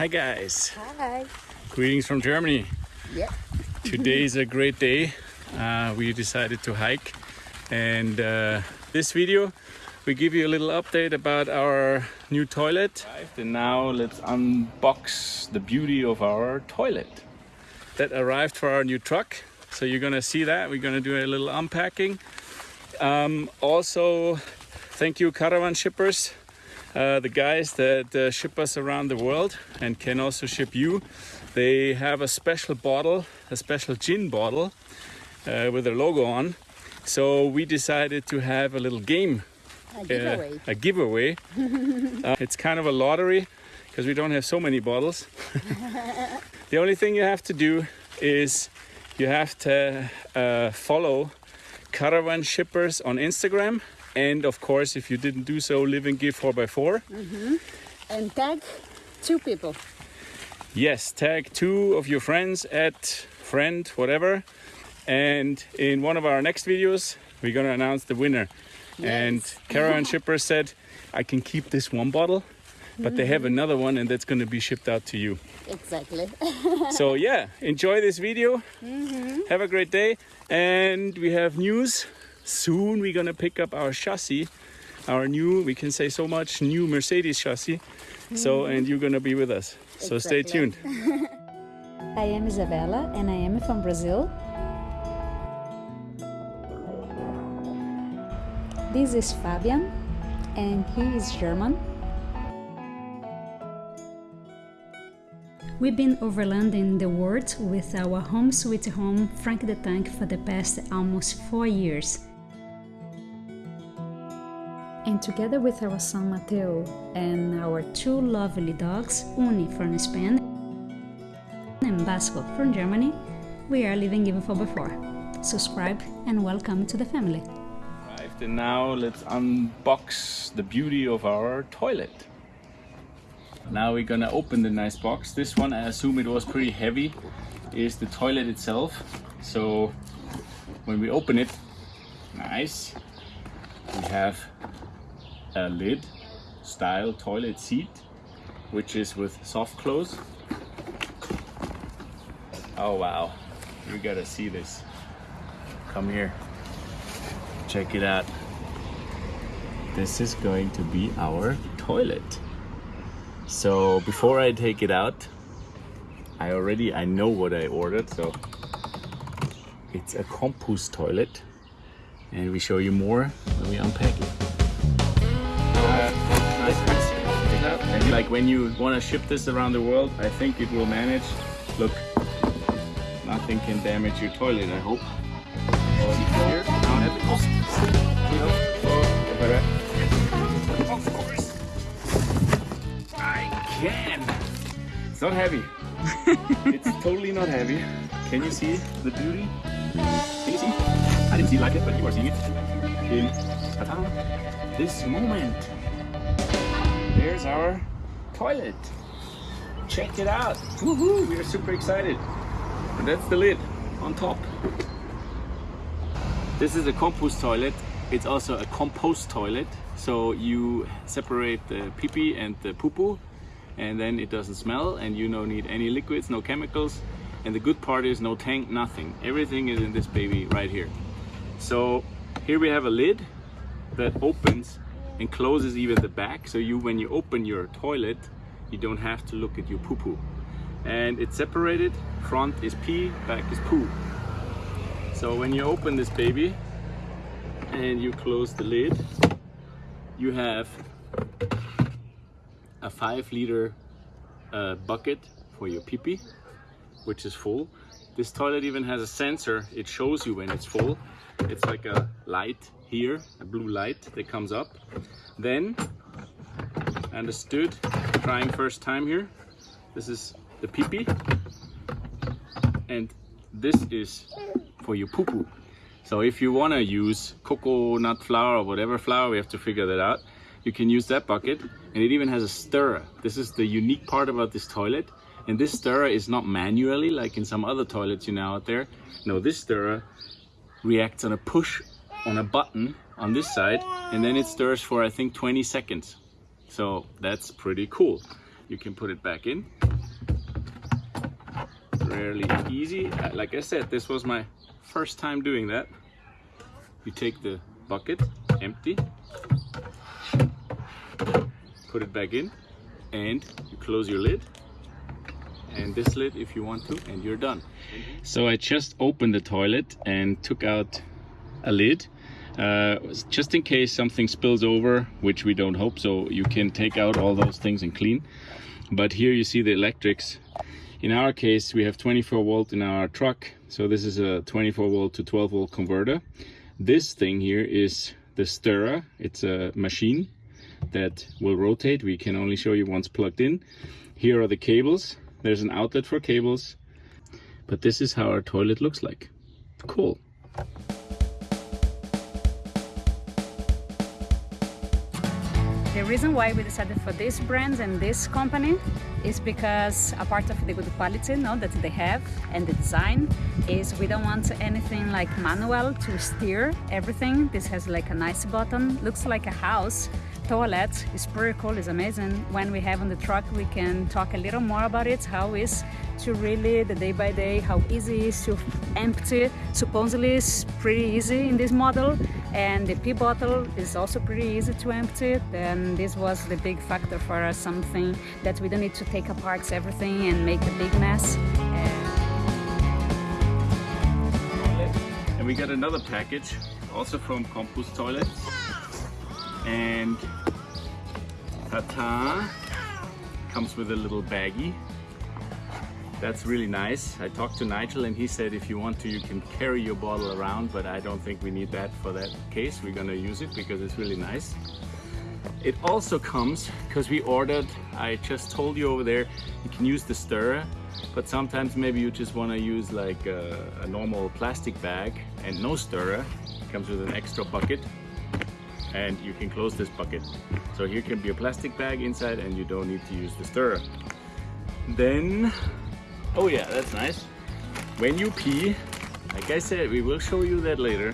Hi guys. Hi. Greetings from Germany. Yeah. Today is a great day. Uh, we decided to hike and uh, this video we give you a little update about our new toilet. And now let's unbox the beauty of our toilet that arrived for our new truck. So you're gonna see that. We're gonna do a little unpacking. Um, also, thank you caravan shippers uh, the guys that uh, ship us around the world and can also ship you. They have a special bottle, a special gin bottle uh, with their logo on. So we decided to have a little game, A giveaway. a giveaway. Uh, it's kind of a lottery because we don't have so many bottles. the only thing you have to do is you have to uh, follow Caravan Shippers on Instagram and of course, if you didn't do so, live and give 4x4. and tag two people. Yes, tag two of your friends at friend, whatever. And in one of our next videos, we're gonna announce the winner. Yes. And Caravan Shipper said, I can keep this one bottle, but they have mm-hmm. another one and that's gonna be shipped out to you. Exactly. So yeah, enjoy this video. Mm-hmm. Have a great day. And we have news. Soon we're gonna pick up our chassis, our new, we can say so much, new Mercedes chassis. So, mm. and you're gonna be with us. So stay tuned. I am Isabella and I am from Brazil. This is Fabian and he is German. We've been overlanding the world with our home sweet home Frank the Tank for the past almost four years. Together with our son Mateo and our two lovely dogs, Uni from Spain and Basco from Germany, we are Live and Give 4x4. Subscribe and welcome to the family. Arrived and now let's unbox the beauty of our toilet. Now we're gonna open the nice box. This one, I assume it was pretty heavy, is the toilet itself. So when we open it, nice, we have a lid style toilet seat, which is with soft close. Oh wow, you gotta see this. Come here. Check it out. This is going to be our toilet. So before I take it out, I already I know what I ordered. So it's a compost toilet, and we show you more when we unpack it. Like when you want to ship this around the world, I think it will manage. Look, nothing can damage your toilet. I hope. Oh, here, now have it. Of course. I can. It's not heavy. it's totally not heavy. Can you see the beauty? Can you see? I didn't see it like it, but you are seeing it. In this moment. There's our toilet. Check it out. Woohoo! We are super excited. And that's the lid on top. This is a compost toilet. It's also a compost toilet. So you separate the pee pee and the poo poo and then it doesn't smell and you don't need any liquids, no chemicals. And the good part is no tank, nothing. Everything is in this baby right here. So here we have a lid that opens and closes even the back. So you, when you open your toilet, you don't have to look at your poo poo. And it's separated, front is pee, back is poo. So when you open this baby and you close the lid, you have a five liter uh, bucket for your pee pee, which is full. This toilet even has a sensor. It shows you when it's full. It's like a light here, a blue light that comes up. Then, understood, trying first time here. This is the pee pee. And this is for your poo poo. So if you want to use coconut flour or whatever flour, we have to figure that out. You can use that bucket and it even has a stirrer. This is the unique part about this toilet. And this stirrer is not manually like in some other toilets you know out there. No, this stirrer reacts on a push on a button on this side and then it stirs for I think 20 seconds. So that's pretty cool. you can put it back in. Rarely easy. Uh, Like I said, this was my first time doing that. You take the bucket, empty, put it back in, and you close your lid and this lid if you want to and you're done. So i just opened the toilet and took out a lid uh, just in case something spills over which we don't hope so you can take out all those things and clean. But here you see the electrics. In our case we have 24 volt in our truck so this is a 24 volt to 12 volt converter. This thing here is the stirrer. It's a machine that will rotate. We can only show you once plugged in. Here are the cables there's an outlet for cables but this is how our toilet looks like cool The reason why we decided for this brand and this company is because a part of the good quality no, that they have and the design is we don't want anything like manual to steer everything. This has like a nice button, looks like a house. Toilet is pretty cool, it's amazing. When we have on the truck, we can talk a little more about it, how is to really the day by day, how easy it is to empty. Supposedly it's pretty easy in this model and the pee bottle is also pretty easy to empty then this was the big factor for us something that we don't need to take apart everything and make a big mess and and we got another package also from Compost Toilets and ta-ta comes with a little baggie that's really nice. I talked to Nigel and he said if you want to you can carry your bottle around but I don't think we need that for that case. We're gonna use it because it's really nice. It also comes because we ordered, I just told you over there, you can use the stirrer but sometimes maybe you just want to use like a, a normal plastic bag and no stirrer. It comes with an extra bucket and you can close this bucket. So here can be a plastic bag inside and you don't need to use the stirrer. Then Oh yeah, that's nice. When you pee, like I said, we will show you that later.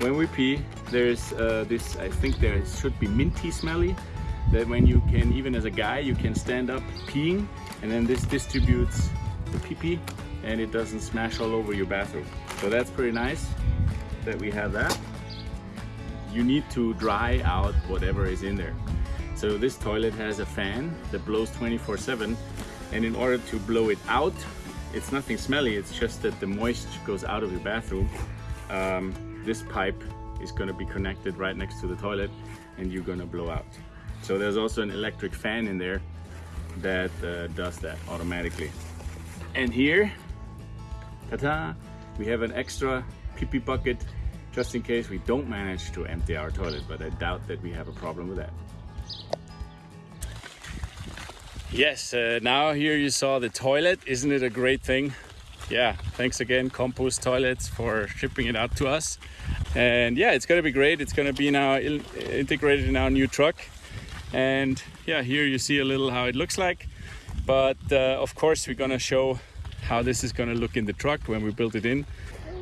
When we pee, there's uh, this, I think there should be minty smelly, that when you can, even as a guy, you can stand up peeing, and then this distributes the pee pee, and it doesn't smash all over your bathroom. So that's pretty nice that we have that. You need to dry out whatever is in there. So this toilet has a fan that blows 24 7 and in order to blow it out it's nothing smelly it's just that the moisture goes out of your bathroom. Um, this pipe is going to be connected right next to the toilet and you're going to blow out. So there's also an electric fan in there that uh, does that automatically. And here ta-da we have an extra pee pee bucket just in case we don't manage to empty our toilet but I doubt that we have a problem with that Yes, uh, now here you saw the toilet. Isn't it a great thing? Yeah, thanks again, Compost Toilets, for shipping it out to us. And yeah, it's gonna be great. It's gonna be now integrated in our new truck. And yeah, here you see a little how it looks like. But uh, of course, we're gonna show how this is gonna look in the truck when we build it in.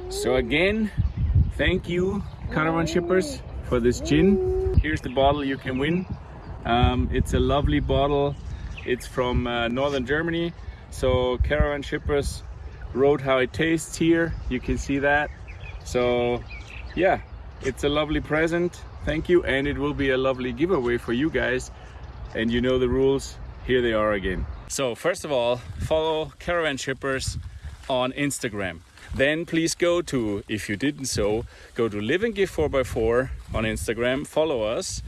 So again, thank you, caravan shippers, for this gin. Here's the bottle you can win. Um, it's a lovely bottle it's from uh, northern Germany. So caravan shippers wrote how it tastes here. You can see that. So yeah, it's a lovely present. Thank you. And it will be a lovely giveaway for you guys. And you know the rules. Here they are again. So first of all, follow caravan shippers on Instagram. Then please go to, if you didn't so, go to Live and Give 4x4 on Instagram, follow us,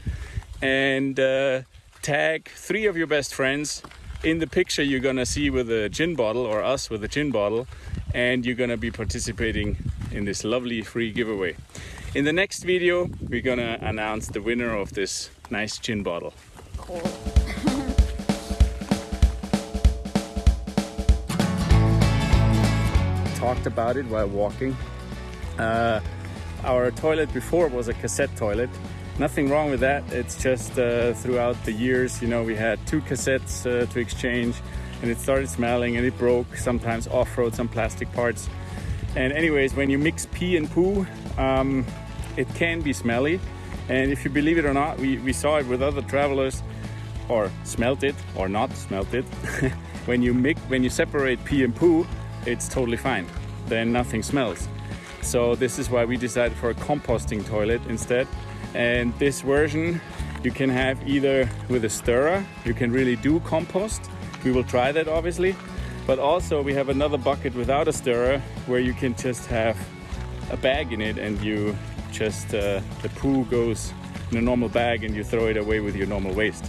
and uh, tag three of your best friends in the picture you're gonna see with a gin bottle or us with a gin bottle and you're gonna be participating in this lovely free giveaway. In the next video we're gonna announce the winner of this nice gin bottle. Cool. Talked about it while walking. Uh, our toilet before was a cassette toilet nothing wrong with that. It's just uh, throughout the years, you know, we had two cassettes uh, to exchange and it started smelling and it broke, sometimes off-road, some plastic parts. And anyways, when you mix pee and poo, um, it can be smelly. And if you believe it or not, we, we saw it with other travelers. or smelt it or not smelt it, when you mix, when you separate pee and poo, it's totally fine. Then nothing smells. So this is why we decided for a composting toilet instead. And this version you can have either with a stirrer, you can really do compost. We will try that obviously. But also we have another bucket without a stirrer where you can just have a bag in it and you just, uh, the poo goes in a normal bag and you throw it away with your normal waste.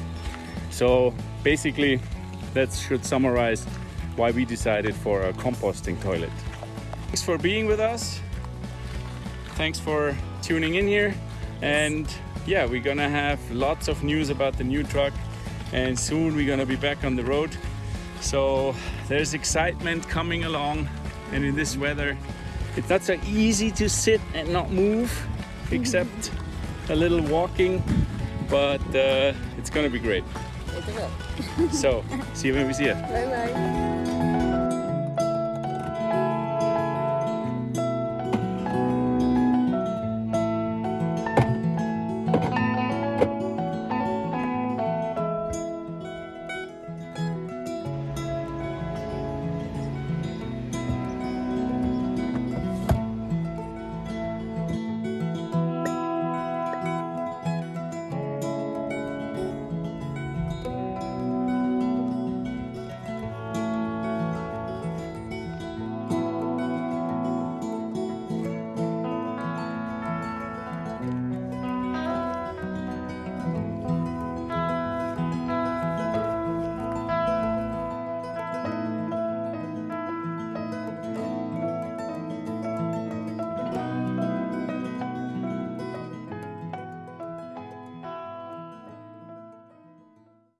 So basically that should summarize why we decided for a composting toilet. Thanks for being with us. Thanks for tuning in here. And yeah, we're gonna have lots of news about the new truck and soon we're gonna be back on the road. So there's excitement coming along and in this weather, it's not so easy to sit and not move except a little walking, but uh, it's gonna be great. So see you when we see you. Bye bye.